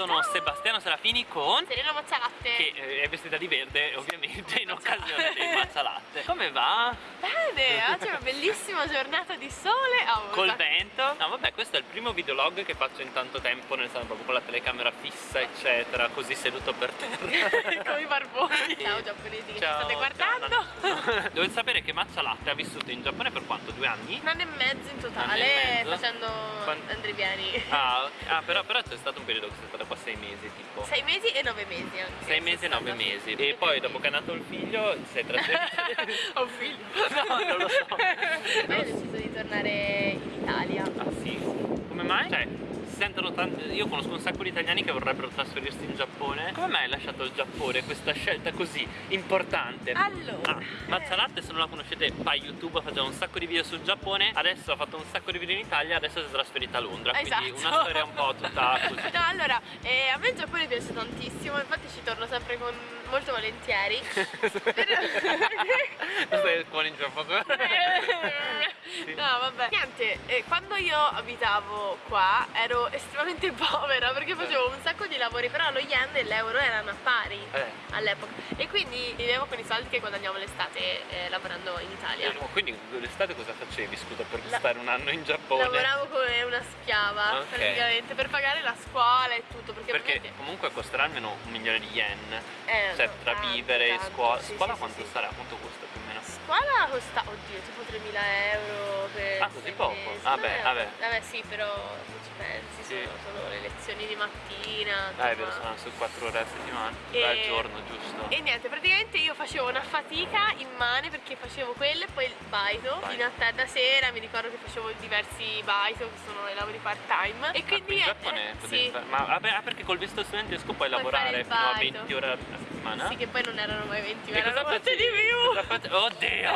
sono Sebastiano Serafini con Serena Mazzalatte. Che eh, è vestita di verde ovviamente in occasione dei mazzalatte. Come va? Bene, oggi è una bellissima giornata di sole. Oh, Col vento? No vabbè questo è il primo videolog che faccio in tanto tempo Nel senso proprio con la telecamera fissa eccetera Così seduto per terra. Come i barboni. Ciao giapponesi che Ciao, state guardando? Ciao, Dovete sapere che Mazzalatte ha vissuto in Giappone per quanto? Due anni? Un anno e mezzo in totale mezzo? Facendo Quant- andriviani Ah, ah però, però c'è stato un periodo che sei stata qua sei mesi tipo. Sei mesi e nove mesi anche Sei mesi e nove mesi. E poi dopo che è nato il figlio sei trasferito Ho un figlio. No, non lo so. Poi ho deciso di tornare in Italia. Ah sì? Come mai? Cioè, si sentono tanti. Io conosco un sacco di italiani che vorrebbero trasferirsi in Giappone. Come mai hai lasciato il Giappone questa scelta così importante? Allora Ah, Mazzalatte se non la conoscete fa YouTube, faceva un sacco di video sul Giappone, adesso ha fatto un sacco di video in Italia, adesso si è trasferita a Londra, quindi Esatto. una storia un po' tutta così. No, allora, eh, a me il Giappone piace tantissimo, infatti ci torno sempre con molto volentieri. Stai con Giappone? Sì. No, vabbè. Niente, eh, quando io abitavo qua ero estremamente povera perché facevo un sacco di lavori, però lo yen e l'euro erano a pari Eh. all'epoca. E quindi vivevo con i soldi che guadagnavo l'estate eh, lavorando in Italia. Eh, Quindi l'estate cosa facevi, scusa, per La- stare un anno in Giappone? Lavoravo come una schiava Ok. praticamente per pagare la scuola e tutto perché, Perché ovviamente- comunque costerà almeno un milione di yen Eh, Cioè tra tanto, vivere e scuola sì, Scuola sì, quanto sì, sarà? Quanto costa più o meno? Scuola costa, oddio, tipo 3.000 euro per Ah, così poco? mesi. Vabbè, Eh, vabbè. Vabbè sì, però se ci pensi Sì. sono, sono le lezioni di mattina Ah è vero, sono su 4 ore a settimana E- Al giorno, giusto? E niente, praticamente io facevo una fatica immane perché facevo quello e poi il baito Baito. fino a tarda sera, mi ricordo che facevo diversi baito che sono i lavori part time e Ah, quindi qui in Giappone eh, sì, fare- Ma vabbè, ah, perché col visto studentesco puoi Puoi lavorare fino a baito. 20 ore a settimana? Sì che poi non erano mai 20 ma E cosa erano molte di più Cosa face- Oddio!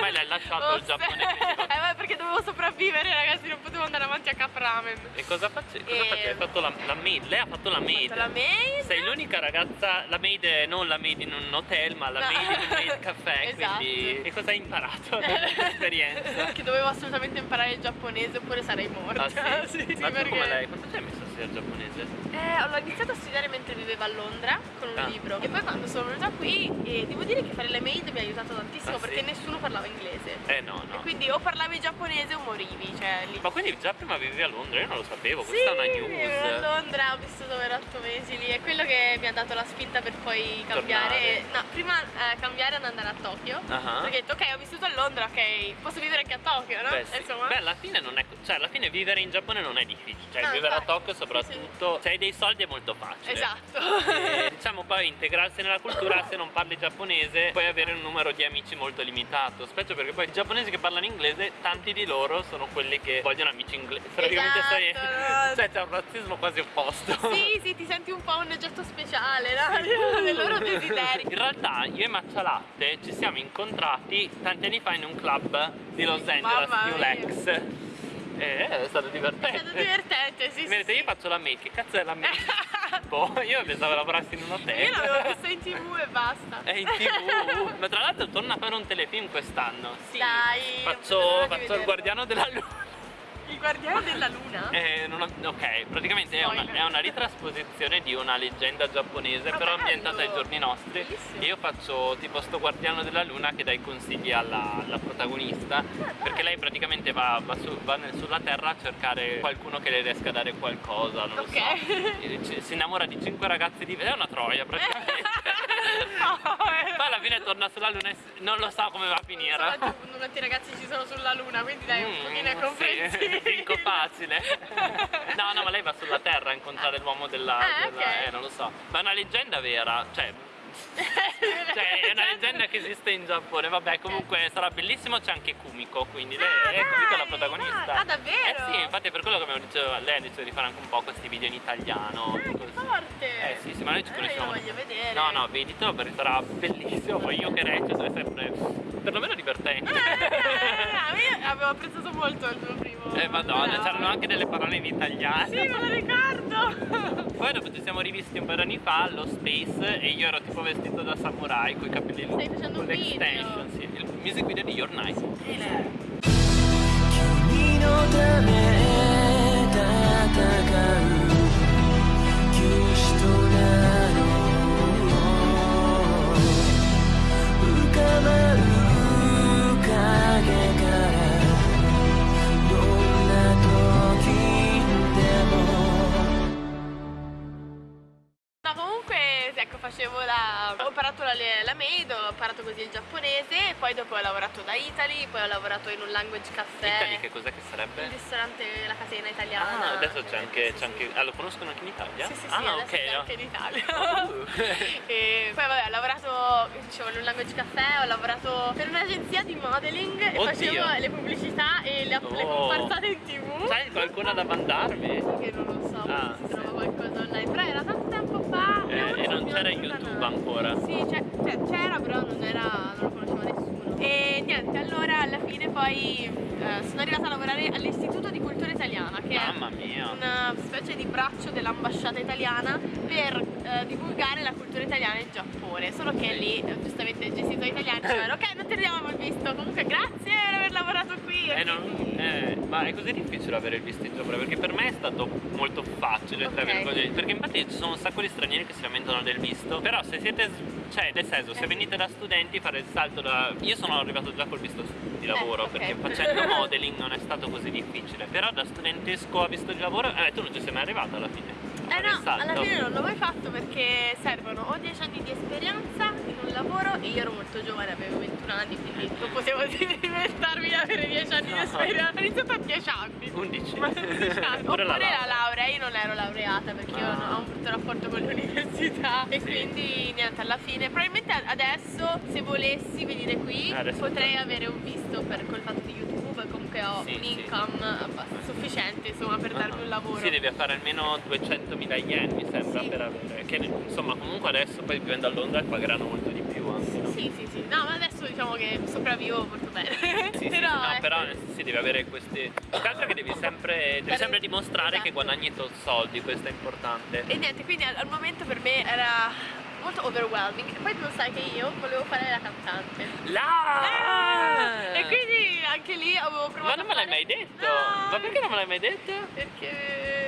Me l'hai lasciato il Giappone Eh beh perché dovevo sopravvivere ragazzi, non potevo andare avanti a Cap Ramen E cosa facevi? Cosa E-? Hai fatto la, la maid? Lei ha fatto la maid la maid Sei l'unica ragazza, la maid non la maid in un hotel ma la No. maid in un maid caffè Esatto. Quindi che cosa hai imparato dall'esperienza? che dovevo assolutamente imparare il giapponese oppure sarei morta Ah sì? sì, sì, ma tu perché come lei? Quanto ci hai messo studiare giapponese? Eh, l'ho iniziato a studiare mentre vivevo a Londra con un Ah. libro e poi quando sono venuta qui eh, devo dire che fare le maid mi ha aiutato tantissimo Ah, sì? perché nessuno parlava inglese Eh no no e quindi o parlavi giapponese o morivi cioè lì Ma quindi già prima vivevi a Londra? Io non lo sapevo, sì, questa è una vivevo a news Londra, ho vissuto per otto mesi lì, è quello che mi ha dato la spinta per poi cambiare. No, prima eh, cambiare ad andare a Tokyo. Ah. Perché ho detto, ok, ho vissuto a Londra, ok, posso vivere anche a Tokyo, no? Beh, sì. Insomma. Beh, alla fine non è. Cioè, alla fine vivere in Giappone non è difficile. Cioè, No, vivere infatti. a Tokyo soprattutto. Se hai dei soldi è molto facile. Esatto. E, diciamo poi integrarsi nella cultura se non parli giapponese puoi avere un numero di amici molto limitato specie perché poi i giapponesi che parlano inglese tanti di loro sono quelli che vogliono amici inglesi praticamente Esatto, sei cioè c'è un razzismo quasi opposto Sì, sì, ti senti un po' un oggetto speciale, no? Dei loro desideri. In realtà io e Mazzalatte ci siamo incontrati tanti anni fa in un club di Los Angeles, New. Lex. E è stato divertente. È stato divertente, sì, sì. Vedete, sì. io faccio la maid, che cazzo è la maid? boh, io pensavo lavorassi in un hotel. Io l'avevo vista in tv e basta. È in tv. Ma tra l'altro torna a fare un telefilm quest'anno. Sì. Dai, Faccio, faccio il guardiano della luna. Il guardiano della luna? Eh, ho- ok, praticamente è una, è una ritrasposizione di una leggenda giapponese, Ah, però bello. ambientata ai giorni nostri. Bellissimo. E io faccio tipo sto guardiano della luna che dà i consigli alla, alla protagonista. perché lei praticamente va, va su- va nel- sulla terra a cercare qualcuno che le riesca a dare qualcosa, non lo Ok. so. E ci- Si innamora di cinque ragazzi di. È una troia praticamente. Poi alla fine torna sulla luna e non lo sa come va a finire. Sono quanti ragazzi ci sono sulla luna, quindi dai, un Mm, pochino è sì, comprensibile. Vinco facile. No, no, ma lei va sulla terra a incontrare l'uomo della, Ah, della- ok. Eh, non lo so. Ma è una leggenda vera, cioè. Cioè, è una leggenda che esiste in Giappone. Vabbè, comunque sarà bellissimo. C'è anche Kumiko, quindi lei Ah, è Kumiko la protagonista. dai. Ah, davvero? Eh sì, infatti è per quello che abbiamo detto, lei ha deciso di fare anche un po' questi video in italiano. Ah, così. forte! Eh sì, sì, ma noi ci Eh, conosciamo. io lo voglio vedere. No, no, veditelo perché sarà bellissimo. Poi io che recito è sempre perlomeno divertente. Eh, eh, io avevo apprezzato molto il tuo primo. Eh madonna, no. c'erano anche delle parole in italiano. Sì, me lo ricordo! Poi dopo ci siamo rivisti un paio di anni fa allo Space e io ero tipo vestito da samurai con i capelli lunghi. Stai facendo un video? Sì, il music video di Your Night. Nice. Come on. Così il giapponese, poi dopo ho lavorato da Italy, poi ho lavorato in un language caffè. Italy che cos'è che sarebbe? Il ristorante, la catena italiana. Ah, adesso c'è anche, Sì, anche... Ah, lo conoscono anche in Italia? Sì, sì, sì, ah, adesso ok, c'è no. anche in Italia. Uh. e poi vabbè, ho lavorato, dicevo, in un language caffè, ho lavorato per un'agenzia di modeling e Oddio. facevo le pubblicità e le, le Oh. comparsate in tv. Sai qualcuna da mandarmi? Che non lo so, Ah, si trova qualcosa online, però era tanto tempo fa. Eh, ora e non sono c'era YouTube ancora. Sì, cioè, c'era, però non, era, non lo conosceva nessuno. E niente, allora alla fine poi eh, sono arrivata a lavorare all'Istituto di Cultura Italiana, che è Mamma mia. una specie di braccio dell'ambasciata italiana per eh, divulgare la cultura italiana in Giappone. Solo che lì, eh, giustamente, il gestito italiano diceva ok, non ti diamo il visto, comunque grazie per aver lavorato qui. Eh, non- eh, ma è così difficile avere il visto in Giappone perché per me è stato molto facile tra Ok. virgolette perché infatti ci sono un sacco di stranieri che si lamentano del visto però se siete cioè nel senso se Eh. venite da studenti fare il salto da io sono arrivato già col visto di lavoro Eh, ok. perché facendo modeling non è stato così difficile però da studentesco a visto di lavoro eh tu non ci sei mai arrivata alla fine Eh no, alla fine non l'ho mai fatto perché servono o 10 anni di esperienza in un lavoro e io ero molto giovane, avevo 21 anni, quindi non potevo inventarmi di avere 10 anni di esperienza. Ho iniziato a 10 anni. 11 Ma 11 anni. Pure Oppure la la laurea. laurea, io non ero laureata perché io Ah. non ho un brutto rapporto con l'università e Sì. quindi niente, alla fine probabilmente adesso se volessi venire qui Adesso potrei sì. avere un visto per col fatto di YouTube, comunque ho Sì, un sì. income abbastanza sufficiente insomma per darmi un lavoro. Si deve fare almeno 200.000 yen mi sembra Sì. per avere che insomma comunque adesso poi vivendo a Londra pagheranno molto di più anche no? Sì, sì, sì. No, ma adesso diciamo che sopravvivo molto bene. Sì, sì, però, no, ecco. però si deve avere questi. Più che che devi sempre, devi sempre dimostrare che esatto. guadagni tot soldi, questo è importante. E niente, quindi al, al momento per me era molto overwhelming. E poi tu sai che io volevo fare la cantante. Là! E quindi anche lì avevo provato Ma non me l'hai mai detto? No, Ma perché non me l'hai mai detto? Perché lo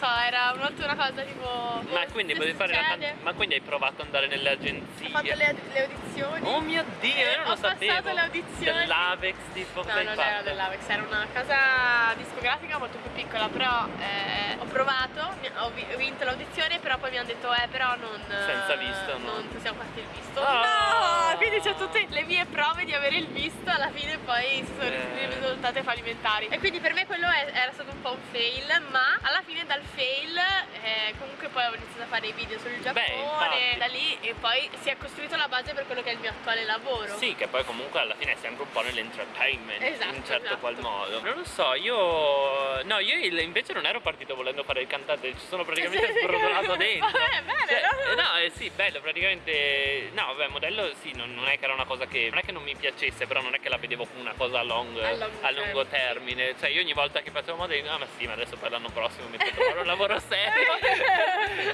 so, era molto una cosa tipo. Ma boh, quindi se volevi fare la Ma quindi hai provato ad andare nelle agenzie? Ho fatto le, le audizioni. Oh mio dio, io non Ho lo sapevo. passato le audizioni. Dell'Avex tipo No, non fatto? era dell'Avex, era una casa discografica molto più piccola, però eh, ho provato, ho ho vinto l'audizione, però poi mi hanno detto eh però non, Senza visto, no. non possiamo farti il visto. Oh! No! Quindi c'è tutte le mie prove di avere il visto, alla fine poi si sono Eh. risultate fallimentari. E quindi per me quello è- era stato un po' un fail, ma alla fine dal fail eh, comunque poi ho iniziato a fare i video sul Giappone, infatti. da lì e poi si è costruito la base per quello che è il mio attuale lavoro. Sì, che poi comunque alla fine è sempre un po' nell'entertainment Esatto, in un certo esatto. qual modo. Non lo so, io. No, io invece non ero partito volendo fare il cantante, ci sono praticamente sbrodolato dentro. Vabbè, bene, Cioè, no? eh, sì, bello, praticamente. No, vabbè, modello sì, non, non è che era una cosa che. Non è che non mi piacesse, però non è che la vedevo come una cosa a, long- A lungo a lungo termine, termine. Cioè, io ogni volta che facevo modello ah ma sì, ma adesso per l'anno prossimo mi trovare un lavoro serio.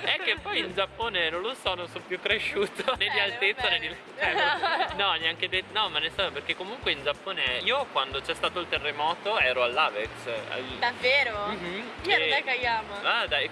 è che poi in Giappone non lo so, non sono più cresciuto né di Eh, altezza né di. cioè, no, neanche detto. No, ma ne so, perché comunque in Giappone. Io quando c'è stato il terremoto ero all'Avex. al- Davvero? Mhm, Io ero e- da Kayama. Ah dai,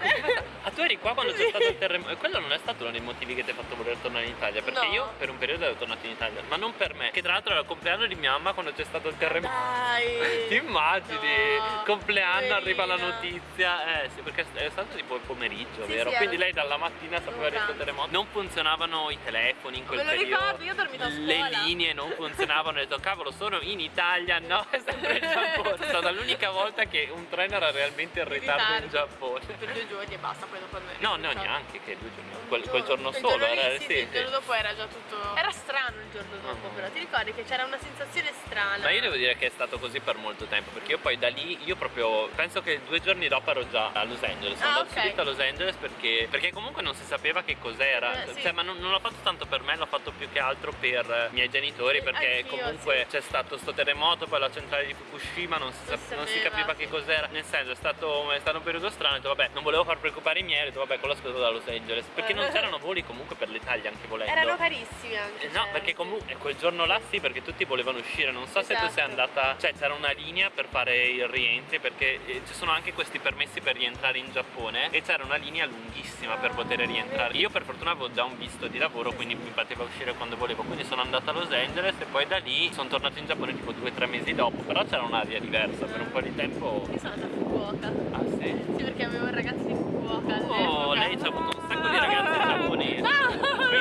ah, tu eri qua quando c'è stato il terremoto e quello non è stato uno dei motivi che ti ha fatto voler tornare in Italia perché No. io per un periodo ero tornato in Italia ma non per me che tra l'altro era il compleanno di mia mamma quando c'è stato il terremoto Dai. ti immagini? No, compleanno arriva la notizia eh sì perché è stato tipo il pomeriggio Sì, vero? sì, quindi lei dalla mattina sapeva pranzo. terremoto non funzionavano i telefoni in quel Me lo periodo ricordo, io ho dormito a le scuola. linee non funzionavano ho detto cavolo sono in Italia no è sempre in Giappone è stata l'unica volta che un treno era realmente in ritardo in. Giappone Per due giorni e basta, poi dopo me No, no, neanche che due giorni. Quel, quel giorno quel solo giorno era sì, sì, sì, il giorno dopo era già tutto. Era strano il giorno dopo, Ah. però ti ricordi che c'era una sensazione strana. Ma io devo dire che è stato così per molto tempo, perché io poi da lì, io proprio, penso che due giorni dopo ero già a Los Angeles, sono Ah, andato ok. subito a Los Angeles perché, perché comunque non si sapeva che cos'era, Eh, sì. cioè ma non, non l'ho fatto tanto per me, l'ho fatto più che altro per i miei genitori, Sì, perché anch'io, comunque c'è stato sto terremoto, poi la centrale di Fukushima, non si, Non sap- si non si sapeva, capiva sì. che cos'era, nel senso è stato, è stato un periodo strano, ho detto vabbè, non volevo far preoccupare i miei, ho detto vabbè, quello scusato da Los Angeles, perché non c'erano voli comunque per l'Italia anche volendo. Erano carissimi anche. Eh, No, cioè, perché sì. comunque quel giorno là sì, perché tutti volevano uscire. Non so se tu sei Esatto. andata. Cioè, c'era una linea per fare il rientri, perché eh, ci sono anche questi permessi per rientrare in Giappone. E c'era una linea lunghissima per poter rientrare. Io per fortuna avevo già un visto di lavoro, quindi mi poteva uscire quando volevo. Quindi sono andata a Los Angeles e poi da lì sono tornato in Giappone tipo due o tre mesi dopo. Però c'era un'aria diversa per un po' di tempo. Io sono andata a Fukuoka. Ah sì. Sì, perché avevo un ragazzo di Fukuoka. Oh, lei ci ha avuto un sacco di ragazzi giapponesi. Ah,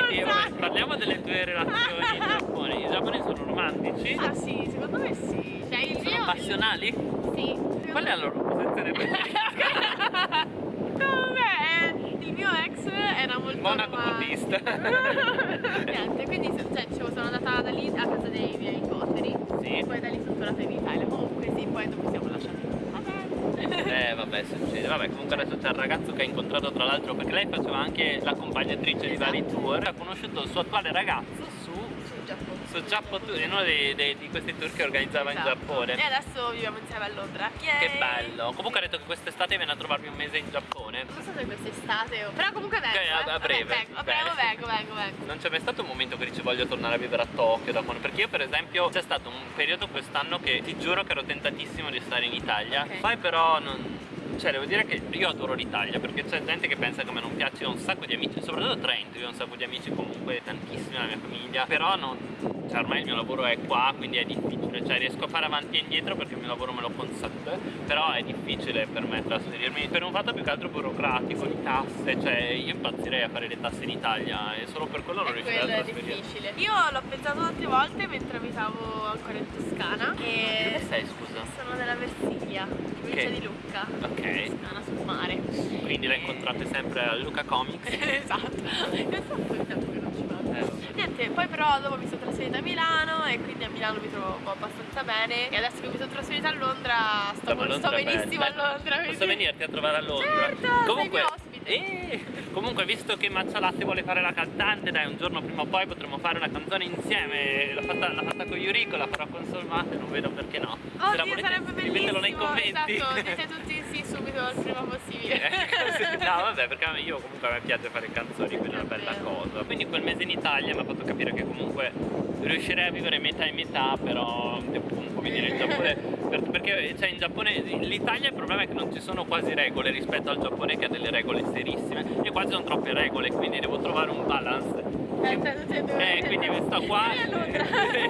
Quindi vabbè, parliamo delle tue relazioni in Giappone. I giapponesi sono romantici? Ah sì, secondo me sì. Cioè, Sono passionali? Sì. Qual è la loro posizione preferita? Vabbè, il mio ex era molto Monaco romantico. buddista. Niente, quindi cioè, dicevo, sono andata da lì a casa dei miei suoceri Sì. poi da lì sono tornata in Italia. Comunque sì, poi dopo siamo lasciati. Vabbè. Eh vabbè succede, vabbè comunque adesso c'è il ragazzo che ha incontrato tra l'altro perché lei faceva anche l'accompagnatrice di vari Esatto. tour, ha conosciuto il suo attuale ragazzo su, Sul Giappone. in uno dei- dei- di questi tour che organizzava in Esatto. Giappone. E adesso viviamo insieme a Londra. Che Yay! bello! Comunque ha detto che quest'estate viene a trovarmi un mese in Giappone. Non so se quest'estate. Però comunque vengo. Ok, a- eh. a breve. Vabbè, vengo, Bene. vengo, vengo, vengo, vengo. Non c'è mai stato un momento che dici voglio tornare a vivere a Tokyo da quando- Perché io per esempio c'è stato un periodo quest'anno che ti giuro che ero tentatissimo di stare in Italia Ok. Poi però non... Cioè devo dire che io adoro l'Italia perché c'è gente che pensa che a me non piace, io ho un sacco di amici, soprattutto Trento, io ho un sacco di amici comunque tantissimi nella mia famiglia Però non... Cioè ormai il mio lavoro è qua quindi è difficile, cioè riesco a fare avanti e indietro perché il mio lavoro me lo consente Però è difficile per me trasferirmi per un fatto più che altro burocratico, di tasse, cioè io impazzirei a fare le tasse in Italia e solo per quello non riuscirei a trasferirmi difficile. Io l'ho pensato tante volte mentre abitavo ancora in Toscana. E Dove sei scusa? Sono della Versiglia, provincia Ok. di Lucca. Ok. Toscana sul mare. Quindi la E- incontrate sempre a Luca Comics esatto. È troppo il tempo che non ci vado. Eh. Niente, poi però dopo mi sono trasferita a Milano e quindi a Milano mi trovo abbastanza bene. E adesso che mi sono trasferita a Londra sto, Stavo a sto Londra benissimo bene. a Londra. Posso quindi- venirti a trovare a Londra? Certo, sei comunque, mio ospite. Eh, comunque visto che Mazzalatti vuole fare la cantante, dai un giorno prima o poi potremo fare una canzone insieme. L'ha fatta, fatta con Yuriko, la farò con Solmate, non vedo perché no. Se la Oddio, volete, sarebbe bellissimo. nei commenti. Esatto, dite tutti sì subito il prima possibile. Eh, no vabbè perché io comunque a me piace fare canzoni quindi è una bella cosa quindi quel mese in Italia mi ha fatto capire che comunque riuscirei a vivere metà e metà però devo comunque venire in Giappone per- perché cioè in Giappone l'Italia il problema è che non ci sono quasi regole rispetto al Giappone che ha delle regole serissime e qua ci sono troppe regole quindi devo trovare un balance Eh, due. eh, quindi sto qua Vieni a Londra. eh,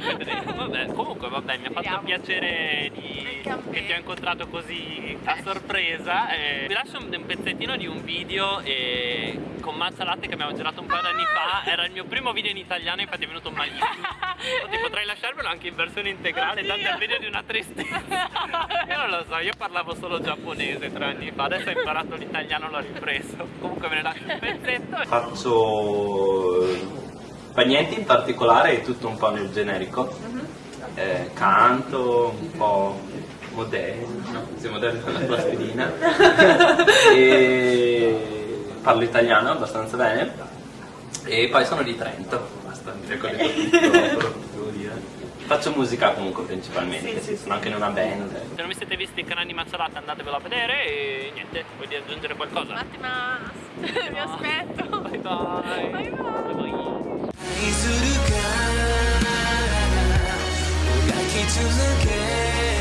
vedremo. vabbè, comunque vabbè mi ha fatto Vediamo. piacere di che ti ho incontrato così a sorpresa. E vi lascio un, un pezzettino di un video e con Mazza Latte che abbiamo girato un paio d'anni fa. Era il mio primo video in italiano infatti è venuto malissimo. Ti potrei lasciarvelo anche in versione integrale Oddio. tanto è un video di una tristezza. Io non lo so io parlavo solo giapponese tre anni fa. Adesso ho imparato l'italiano l'ho ripreso. Comunque ve ne lascio un pezzetto. Faccio fa niente in particolare, è tutto un po' nel generico. Eh, canto, un po' moderno, si moderno con la plastilina. e parlo italiano abbastanza bene. E poi sono di Trento, basta, mi ricordo tutto, quello che devo dire. Faccio musica comunque principalmente, sì, sono anche in una band. Se non vi siete visti il canale di Mazzolata andatevelo a vedere e niente, vuoi aggiungere qualcosa? Un attimo, vi aspetto. Bye bye. Bye bye. bye, するかもがき続け。